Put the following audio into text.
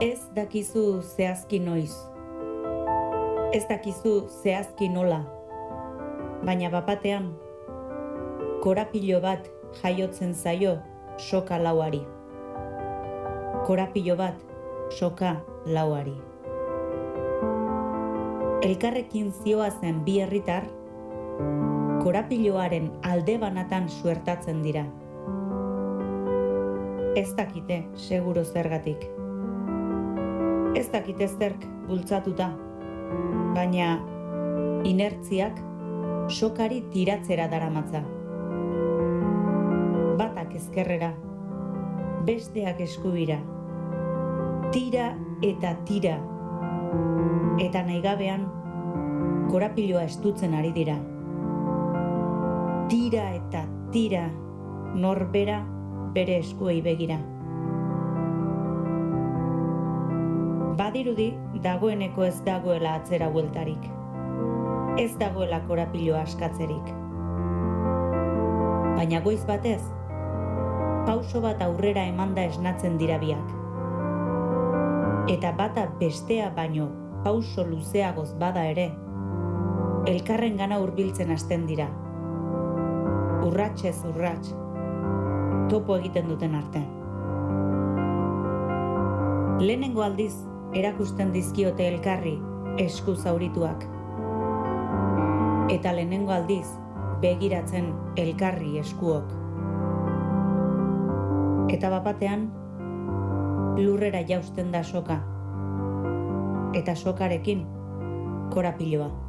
Ez dakizu zehazki noiz. Ez dakizu zehazki nola. Baina bapatean, korapilo bat jaiotzen zaio soka lauari. Korapilo bat soka lauari. Elkarrekin zioa zen bi herritar, korapiloaren alde banatan suertatzen dira. Ez dakite, seguro zergatik. Ez dakite zerk bultzatuta, baina inertziak sokari tiratzera daramatza. Batak ezkerrera, besteak eskubira. Tira eta tira. Eta naigabean korapiloa estutzen ari dira. Tira eta tira norbera bere eskuei begira. Badirudi dagoeneko ez dagoela atzera bueltarik. Ez dagoela korapiloa askatzerik. Baina goiz batez, pauso bat aurrera emanda esnatzen dira biak. Eta bata bestea baino pauso luzeagoz bada ere, elkarren gana hurbiltzen hasten dira. Urratxez urrats, topo egiten duten arte. Lehenengo aldiz erakusten dizkiote elkarri esku zaurituak. Eta lehenengo aldiz begiratzen elkarri eskuok. Eta bapatean lurrera jausten da soka. Eta sokarekin korapiloa.